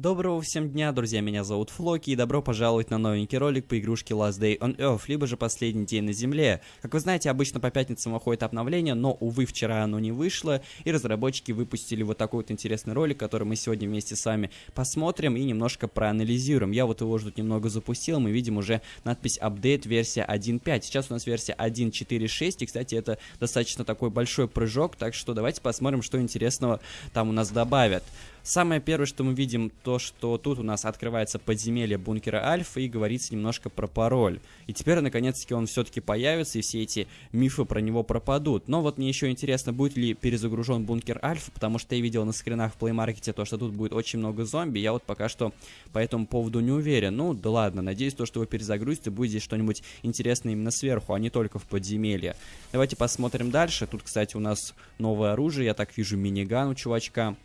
Доброго всем дня, друзья, меня зовут Флоки, и добро пожаловать на новенький ролик по игрушке Last Day on Earth, либо же Последний день на Земле. Как вы знаете, обычно по пятницам выходит обновление, но, увы, вчера оно не вышло, и разработчики выпустили вот такой вот интересный ролик, который мы сегодня вместе с вами посмотрим и немножко проанализируем. Я вот его уже тут немного запустил, мы видим уже надпись Update версия 1.5. Сейчас у нас версия 1.4.6, и, кстати, это достаточно такой большой прыжок, так что давайте посмотрим, что интересного там у нас добавят. Самое первое, что мы видим, то, что тут у нас открывается подземелье бункера Альфа и говорится немножко про пароль. И теперь, наконец-таки, он все-таки появится, и все эти мифы про него пропадут. Но вот мне еще интересно, будет ли перезагружен бункер Альфа, потому что я видел на скринах в плеймаркете то, что тут будет очень много зомби. Я вот пока что по этому поводу не уверен. Ну, да ладно, надеюсь, то, что вы перезагрузите, будет здесь что-нибудь интересное именно сверху, а не только в подземелье. Давайте посмотрим дальше. Тут, кстати, у нас новое оружие, я так вижу миниган у чувачка.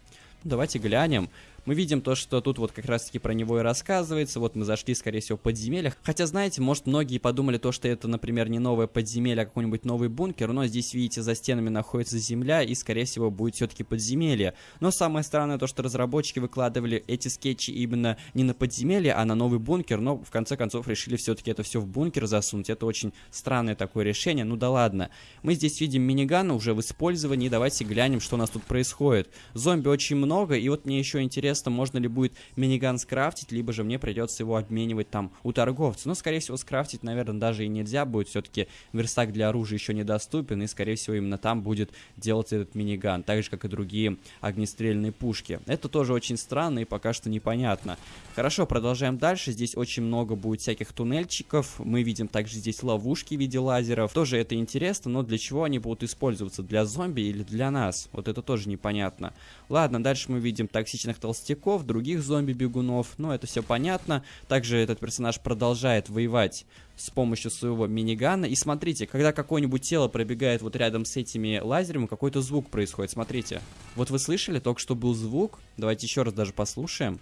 Давайте глянем мы видим то, что тут вот как раз-таки про него и рассказывается. Вот мы зашли, скорее всего, в подземелье. Хотя, знаете, может, многие подумали то, что это, например, не новое подземелье, а какой-нибудь новый бункер. Но здесь, видите, за стенами находится земля, и, скорее всего, будет все-таки подземелье. Но самое странное то, что разработчики выкладывали эти скетчи именно не на подземелье, а на новый бункер. Но, в конце концов, решили все-таки это все в бункер засунуть. Это очень странное такое решение. Ну да ладно. Мы здесь видим миниган уже в использовании. Давайте глянем, что у нас тут происходит. Зомби очень много, и вот мне еще интересно, интересно, можно ли будет миниган скрафтить, либо же мне придется его обменивать там у торговца. Но, скорее всего, скрафтить, наверное, даже и нельзя будет. Все-таки верстак для оружия еще недоступен, и, скорее всего, именно там будет делать этот миниган, так же, как и другие огнестрельные пушки. Это тоже очень странно и пока что непонятно. Хорошо, продолжаем дальше. Здесь очень много будет всяких туннельчиков. Мы видим также здесь ловушки в виде лазеров. Тоже это интересно, но для чего они будут использоваться? Для зомби или для нас? Вот это тоже непонятно. Ладно, дальше мы видим токсичных толстяков толстяков, других зомби-бегунов, ну это все понятно. Также этот персонаж продолжает воевать с помощью своего минигана. И смотрите, когда какое-нибудь тело пробегает вот рядом с этими лазерами, какой-то звук происходит. Смотрите. Вот вы слышали, только что был звук. Давайте еще раз даже послушаем.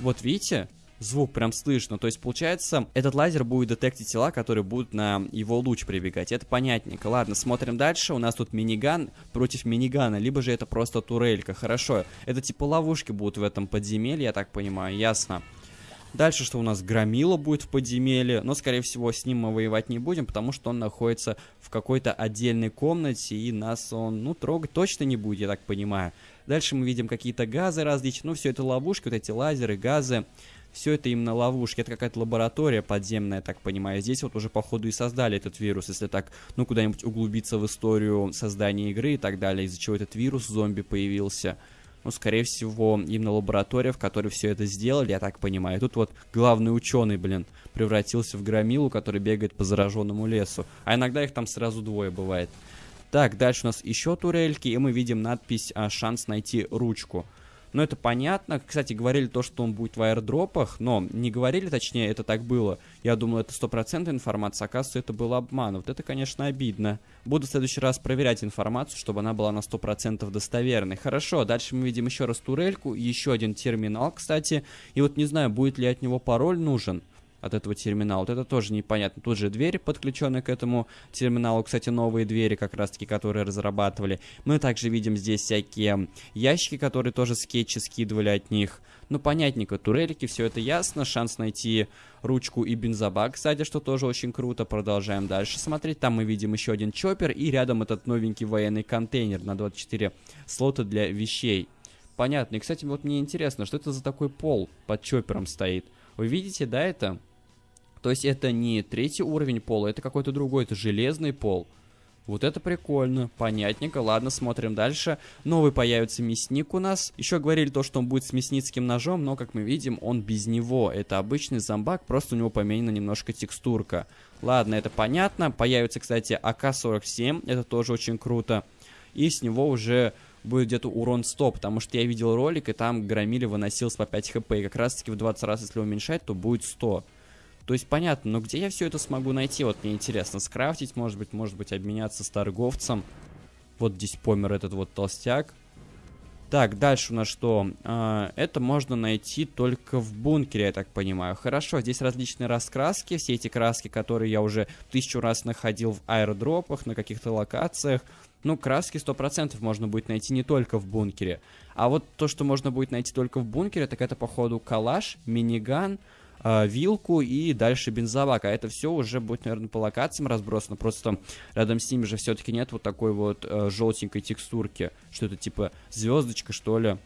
Вот видите? Звук прям слышно. То есть, получается, этот лазер будет детектить тела, которые будут на его луч прибегать. Это понятненько. Ладно, смотрим дальше. У нас тут миниган против минигана, либо же это просто турелька. Хорошо. Это типа ловушки будут в этом подземелье, я так понимаю. Ясно. Дальше, что у нас Громила будет в подземелье, но, скорее всего, с ним мы воевать не будем, потому что он находится в какой-то отдельной комнате, и нас он, ну, трогать точно не будет, я так понимаю. Дальше мы видим какие-то газы различные, ну, все это ловушки, вот эти лазеры, газы все это именно ловушки, это какая-то лаборатория подземная, так понимаю. Здесь вот уже походу и создали этот вирус, если так, ну, куда-нибудь углубиться в историю создания игры и так далее, из-за чего этот вирус зомби появился. Ну, скорее всего, именно лаборатория, в которой все это сделали, я так понимаю. тут вот главный ученый, блин, превратился в громилу, который бегает по зараженному лесу. А иногда их там сразу двое бывает. Так, дальше у нас еще турельки, и мы видим надпись а, «Шанс найти ручку». Но это понятно. Кстати, говорили то, что он будет в аирдропах, но не говорили, точнее, это так было. Я думал, это стопроцентная информация, оказывается, это был обман. Вот это, конечно, обидно. Буду в следующий раз проверять информацию, чтобы она была на 100% достоверной. Хорошо, дальше мы видим еще раз турельку, еще один терминал, кстати. И вот не знаю, будет ли от него пароль нужен от этого терминала. Вот это тоже непонятно. Тут же двери, подключенные к этому терминалу. Кстати, новые двери, как раз-таки, которые разрабатывали. Мы также видим здесь всякие ящики, которые тоже скетчи скидывали от них. Ну, понятненько, турелики, все это ясно. Шанс найти ручку и бензобак, кстати, что тоже очень круто. Продолжаем дальше смотреть. Там мы видим еще один чоппер и рядом этот новенький военный контейнер на 24 слота для вещей. Понятно. И, кстати, вот мне интересно, что это за такой пол под чоппером стоит? Вы видите, да, это? То есть это не третий уровень пола, это какой-то другой, это железный пол. Вот это прикольно, понятненько. Ладно, смотрим дальше. Новый появится мясник у нас. Еще говорили то, что он будет с мясницким ножом, но, как мы видим, он без него. Это обычный зомбак, просто у него поменена немножко текстурка. Ладно, это понятно. Появится, кстати, АК-47, это тоже очень круто. И с него уже будет где-то урон 100, потому что я видел ролик, и там громили выносился по 5 хп. И как раз таки в 20 раз, если уменьшать, то будет 100. То есть понятно, но где я все это смогу найти? Вот мне интересно, скрафтить, может быть, может быть, обменяться с торговцем. Вот здесь помер этот вот толстяк. Так, дальше у нас что? А, это можно найти только в бункере, я так понимаю. Хорошо, здесь различные раскраски, все эти краски, которые я уже тысячу раз находил в аэродропах, на каких-то локациях. ну, краски 100% можно будет найти не только в бункере. А вот то, что можно будет найти только в бункере, так это, походу, калаш, миниган, э, вилку и дальше бензобак. А это все уже будет, наверное, по локациям разбросано. Просто рядом с ними же все-таки нет вот такой вот э, желтенькой текстурки. Что это типа звездочка, что ли?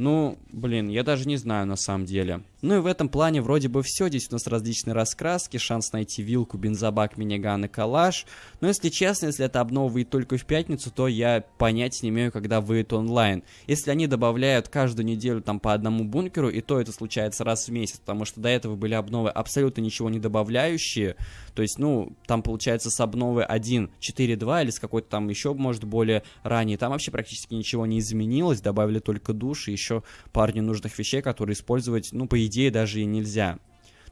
Ну, блин, я даже не знаю на самом деле. Ну и в этом плане вроде бы все. Здесь у нас различные раскраски, шанс найти вилку, бензобак, миниган и калаш. Но если честно, если это обнова выйдет только в пятницу, то я понять не имею, когда выйдет онлайн. Если они добавляют каждую неделю там по одному бункеру, и то это случается раз в месяц, потому что до этого были обновы абсолютно ничего не добавляющие. То есть, ну, там получается с обновы 1.4.2 или с какой-то там еще, может, более ранее. Там вообще практически ничего не изменилось, добавили только душ и еще пару ненужных вещей, которые использовать, ну, по идее, даже и нельзя.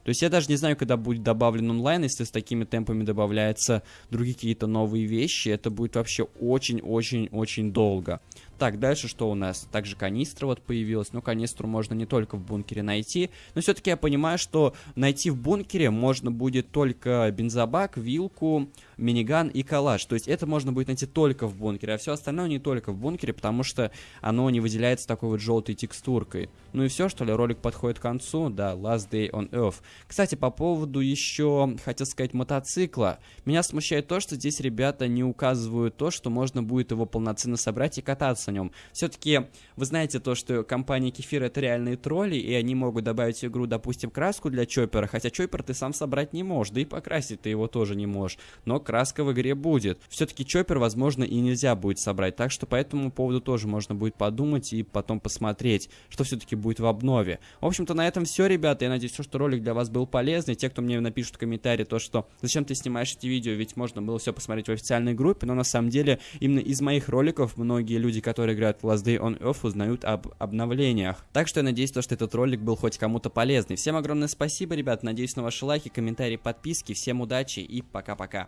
То есть я даже не знаю, когда будет добавлен онлайн, если с такими темпами добавляются другие какие-то новые вещи, это будет вообще очень-очень-очень долго. Так, дальше что у нас? Также канистра вот появилась. Ну, канистру можно не только в бункере найти. Но все-таки я понимаю, что найти в бункере можно будет только бензобак, вилку, миниган и калаш. То есть это можно будет найти только в бункере, а все остальное не только в бункере, потому что оно не выделяется такой вот желтой текстуркой. Ну и все, что ли, ролик подходит к концу. Да, Last Day on Earth. Кстати, по поводу еще, хотел сказать, мотоцикла. Меня смущает то, что здесь ребята не указывают то, что можно будет его полноценно собрать и кататься на нем. Все-таки вы знаете то, что компания Кефир это реальные тролли, и они могут добавить в игру, допустим, краску для Чоппера, хотя Чоппер ты сам собрать не можешь, да и покрасить ты его тоже не можешь, но краска в игре будет. Все-таки Чоппер, возможно, и нельзя будет собрать, так что по этому поводу тоже можно будет подумать и потом посмотреть, что все-таки будет в обнове. В общем-то, на этом все, ребята, я надеюсь, что ролик для вас был полезный. Те, кто мне напишут в комментарии то, что зачем ты снимаешь эти видео, ведь можно было все посмотреть в официальной группе, но на самом деле именно из моих роликов многие люди, которые которые играют в Last Day on Earth, узнают об обновлениях. Так что я надеюсь, то, что этот ролик был хоть кому-то полезный. Всем огромное спасибо, ребят. Надеюсь на ваши лайки, комментарии, подписки. Всем удачи и пока-пока.